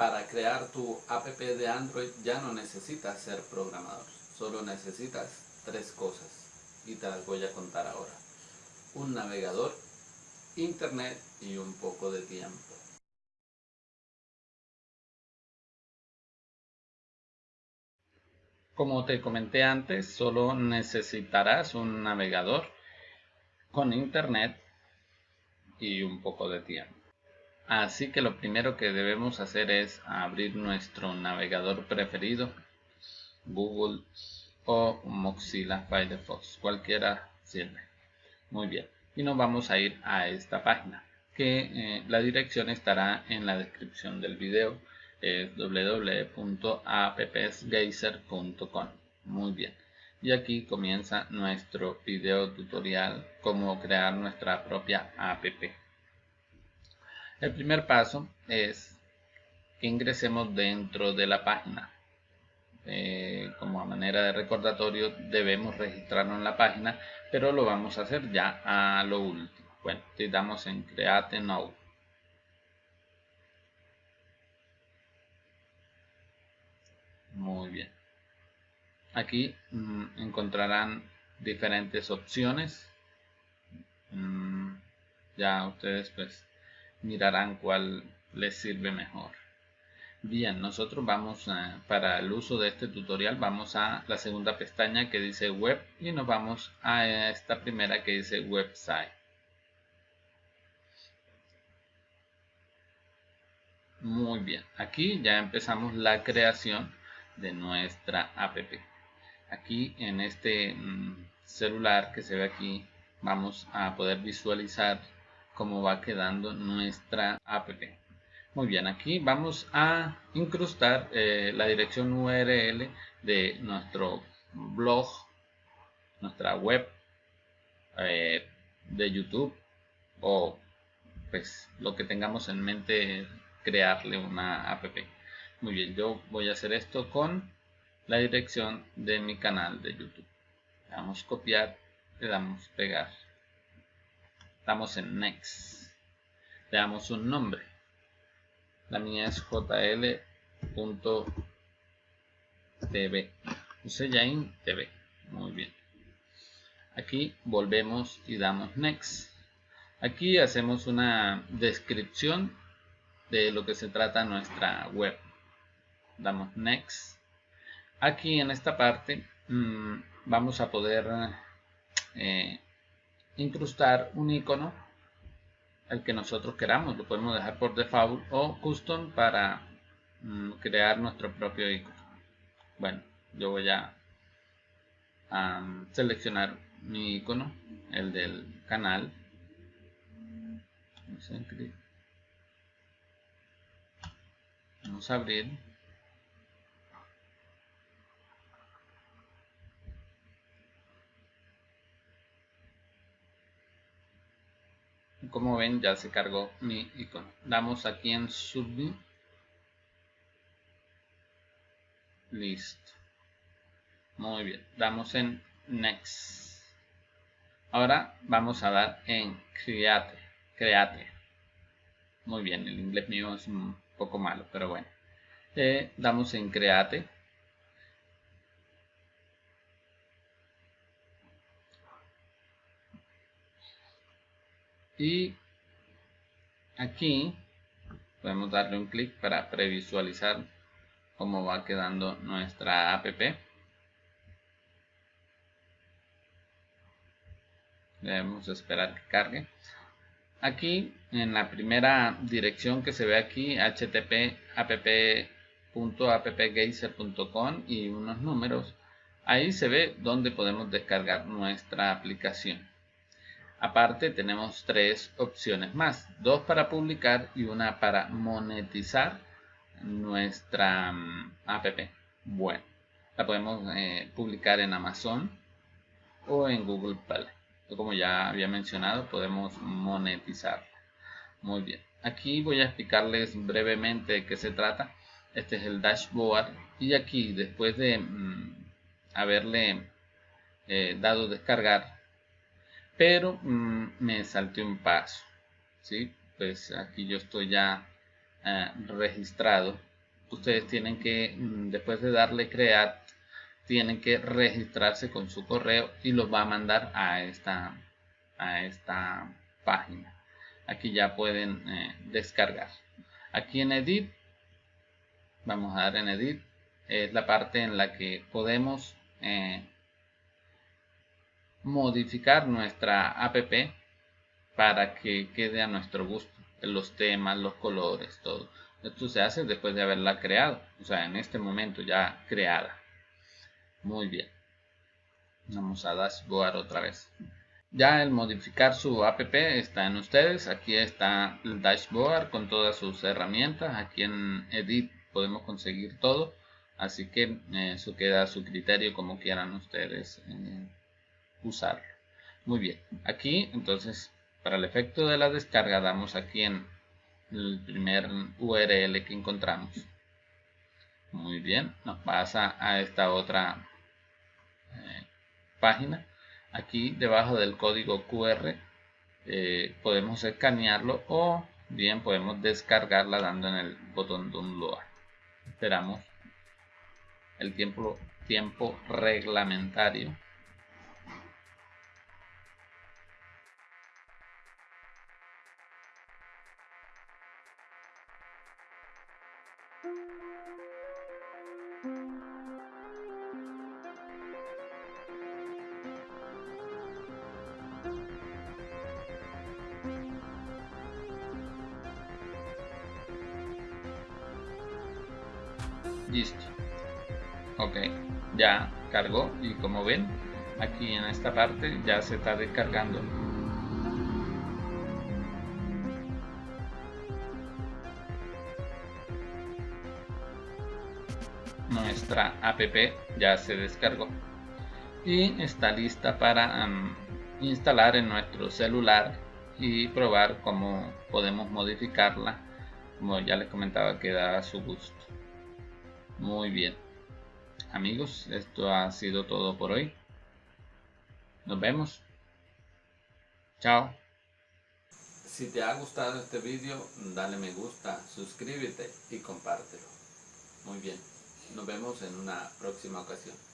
Para crear tu app de Android ya no necesitas ser programador, solo necesitas tres cosas y te las voy a contar ahora. Un navegador, internet y un poco de tiempo. Como te comenté antes, solo necesitarás un navegador con internet y un poco de tiempo. Así que lo primero que debemos hacer es abrir nuestro navegador preferido, Google o Mozilla Firefox, cualquiera sirve. Muy bien, y nos vamos a ir a esta página, que eh, la dirección estará en la descripción del video, es www.appsgeyser.com. Muy bien, y aquí comienza nuestro video tutorial, cómo crear nuestra propia app. El primer paso es que ingresemos dentro de la página. Eh, como a manera de recordatorio debemos registrarnos en la página, pero lo vamos a hacer ya a lo último. Bueno, damos en Create Now. Muy bien. Aquí mm, encontrarán diferentes opciones. Mm, ya ustedes pues mirarán cuál les sirve mejor. Bien, nosotros vamos para el uso de este tutorial vamos a la segunda pestaña que dice web y nos vamos a esta primera que dice website. Muy bien, aquí ya empezamos la creación de nuestra app. Aquí en este mm, celular que se ve aquí vamos a poder visualizar cómo va quedando nuestra app. Muy bien, aquí vamos a incrustar eh, la dirección URL de nuestro blog, nuestra web eh, de YouTube o pues lo que tengamos en mente crearle una app. Muy bien, yo voy a hacer esto con la dirección de mi canal de YouTube. Le damos copiar, le damos pegar Estamos en Next. Le damos un nombre. La mía es jl.tv. Usejain TV. Muy bien. Aquí volvemos y damos Next. Aquí hacemos una descripción de lo que se trata nuestra web. Damos Next. Aquí en esta parte mmm, vamos a poder eh, incrustar un icono el que nosotros queramos lo podemos dejar por default o custom para mm, crear nuestro propio icono. Bueno yo voy a, seleccionar mi icono el del canal. Vamos a abrir como ven ya se cargó mi icono. Damos aquí en submit. Listo. Muy bien. Damos en next. Ahora vamos a dar en create create. Muy bien el inglés mío es un poco malo pero bueno. Eh, damos en create y aquí podemos darle un clic para previsualizar cómo va quedando nuestra app. Debemos esperar que cargue. Aquí en la primera dirección que se ve aquí http app.appgeyser.com y unos números ahí se ve donde podemos descargar nuestra aplicación Aparte tenemos tres opciones más, dos para publicar y una para monetizar nuestra mm, app. Bueno, la podemos eh, publicar en Amazon o en Google Play. Como ya había mencionado, podemos monetizarla. Muy bien, aquí voy a explicarles brevemente de qué se trata. Este es el dashboard y aquí después de mm, haberle eh, dado descargar pero mm, me salté un paso ¿sí? pues aquí yo estoy ya eh, registrado ustedes tienen que, mm, después de darle crear, tienen que registrarse con su correo y los va a mandar a esta, a esta página. Aquí ya pueden eh, descargar. Aquí en Edit, vamos a dar en Edit, es la parte en la que podemos eh, modificar nuestra app para que quede a nuestro gusto los temas, los colores, todo. Esto se hace después de haberla creado, o sea, en este momento ya creada. Muy bien. Vamos a dashboard otra vez. Ya el modificar su app está en ustedes. Aquí está el dashboard con todas sus herramientas. Aquí en Edit podemos conseguir todo. Así que eh, eso queda a su criterio como quieran ustedes eh, usarlo. Muy bien. Aquí entonces para el efecto de la descarga damos aquí en el primer URL que encontramos. Muy bien, nos pasa a esta otra eh, página. Aquí debajo del código QR eh, podemos escanearlo o bien podemos descargarla dando en el botón download. Esperamos el tiempo, tiempo reglamentario listo. Ya cargó y como ven aquí en esta parte ya se está descargando nuestra app ya se descargó y está lista para instalar en nuestro celular y probar cómo podemos modificarla como ya les comentaba queda a su gusto muy bien. Amigos, esto ha sido todo por hoy. Nos vemos. Chao. Si te ha gustado este vídeo, dale me gusta, suscríbete y compártelo. Muy bien. Nos vemos en una próxima ocasión.